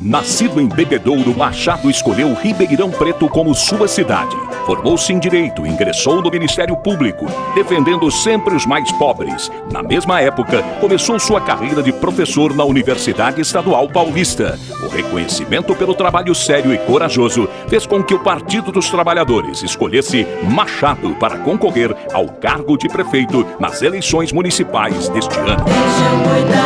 Nascido em Bebedouro, Machado escolheu Ribeirão Preto como sua cidade. Formou-se em Direito ingressou no Ministério Público, defendendo sempre os mais pobres. Na mesma época, começou sua carreira de professor na Universidade Estadual Paulista. O reconhecimento pelo trabalho sério e corajoso fez com que o Partido dos Trabalhadores escolhesse Machado para concorrer ao cargo de prefeito nas eleições municipais deste ano.